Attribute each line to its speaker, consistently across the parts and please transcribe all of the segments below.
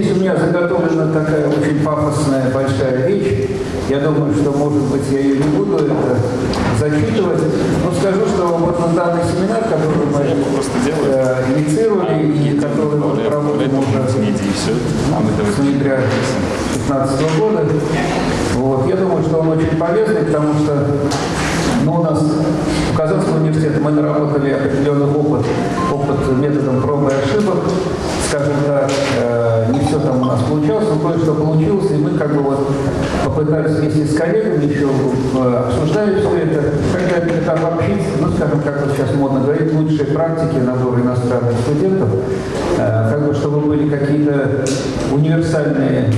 Speaker 1: здесь у меня заготовлена такая очень пафосная большая речь. Я думаю, что, может быть, я ее не буду это зачитывать. Но скажу, что вот на данный семинар, который мы э, инициировали и который мы проводим уже с ноября 2015 года, вот, я думаю, что он очень полезный, потому что ну, у нас в Казанском университете мы наработали определенный опыт, опыт методом пробы и ошибок скажем так, нас получалось, но кое-что получилось, и мы как бы вот попытались вместе с коллегами еще э, обсуждали все это, когда это обобщить, ну, скажем, как вот сейчас модно говорить, лучшие практики набора иностранных студентов, э, как бы чтобы были какие-то универсальные,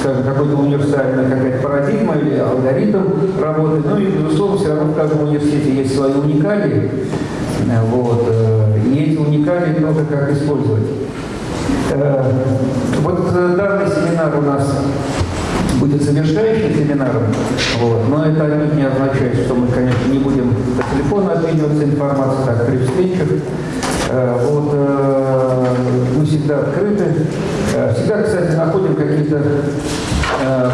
Speaker 1: скажем, какой-то универсальная какая-то парадигма или алгоритм работы, ну и, безусловно, все равно в каждом университете есть свои уникалии, вот, и эти уникалии тоже как использовать. Э, вот э, данный семинар у нас будет завершающим семинаром, вот, но это не означает, что мы, конечно, не будем по телефону обмениваться информацией, так, при встречах. Э, вот, мы всегда открыты. Всегда, кстати, находим какие-то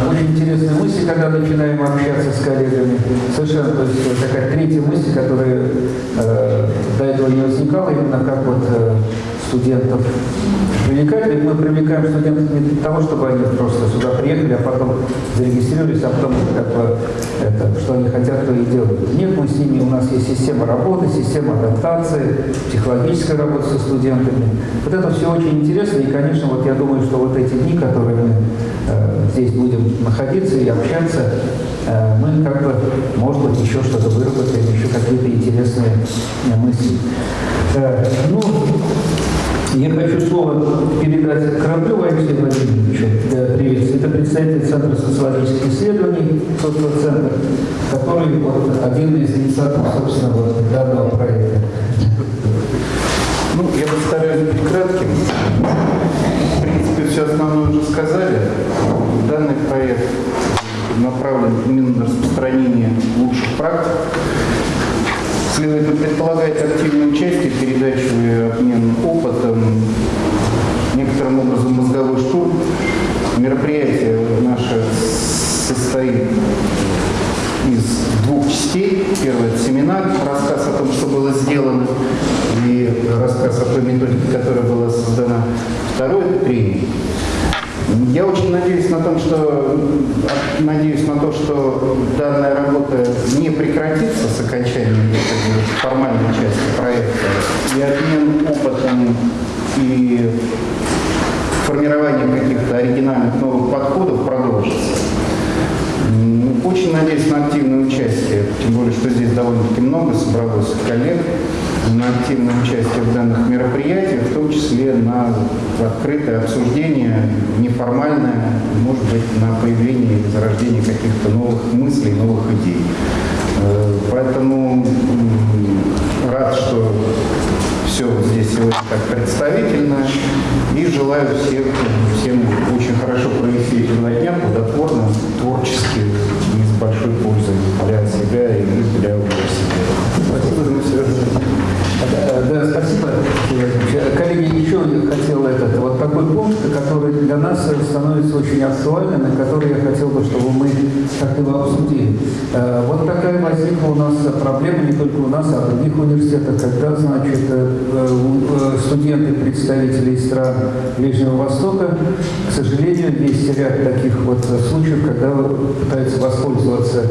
Speaker 1: очень интересные мысли, когда начинаем общаться с коллегами. Совершенно, то есть такая третья мысль, которая э, до этого не возникала, именно как вот э, студентов привлекать, ведь мы привлекаем студентов не для того, чтобы они просто сюда приехали, а потом зарегистрировались, а потом как бы, это, что они хотят, то и делают. Мы с ними, у нас есть система работы, система адаптации, психологическая работа со студентами. Вот это все очень интересно, и, конечно, вот я думаю, что вот эти дни, которые мы э, здесь будем находиться и общаться, э, мы как бы, может быть, еще что-то выработаем, еще какие-то интересные э, мысли. Э, ну, я хочу слово передать Кораблеву Алексею Владимировичу для приветствия. Это представитель Центра социологических исследований, соццентр, который вот, один из инициаторов, собственно, вот, данного проекта.
Speaker 2: Ну, я постараюсь быть кратким. В принципе, все основное уже сказали. Данный проект направлен именно на распространение лучших практик Следует предполагать активное участие, передачу и обмен опытом, некоторым образом мозговой штурм. Мероприятие наше состоит из двух частей. Первый – это семинар, рассказ о том, что было сделано, и рассказ о той методике, которая была создана. Второй – это тренинг. Я очень надеюсь на, том, что, надеюсь на то, что данная работа не прекратится с окончанием формальной части проекта, и обмен опытом и формирование каких-то оригинальных новых подходов продолжится. Очень надеюсь на активное участие, тем более, что здесь довольно-таки много собралось коллег на активное участие в данных мероприятиях, в том числе на открытое обсуждение, неформальное, может быть, на появление и зарождение каких-то новых мыслей, новых идей. Поэтому рад, что все здесь сегодня так представительно. И желаю всех, всем очень хорошо провести эти два дня, плодотворно,
Speaker 1: такой пункт, который для нас становится очень актуальным, и который я хотел бы, чтобы мы как-то его обсудили. Э, вот такая возникла у нас проблема, не только у нас, а в других университетах, когда, значит, э, э, студенты, представители стран Ближнего Востока, к сожалению, есть ряд таких вот случаев, когда пытаются воспользоваться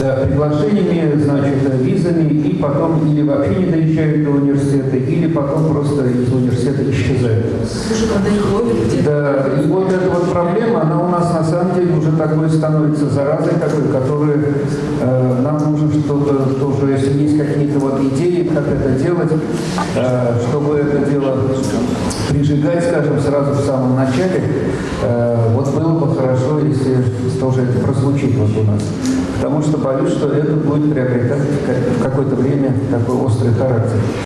Speaker 1: да, приглашениями, значит, визами, и потом или вообще не доезжают до университета, или потом просто из университета исчезают. Да, и вот эта вот проблема, она у нас на самом деле уже такой становится заразой такой, которой э, нам нужно что-то тоже, если есть какие-то вот идеи, как это делать, э, чтобы это дело прижигать, скажем, сразу в самом начале, э, вот было бы хорошо, если тоже это прозвучит вот у нас. Потому что боюсь, что это будет приобретать в какое-то время такой острый характер.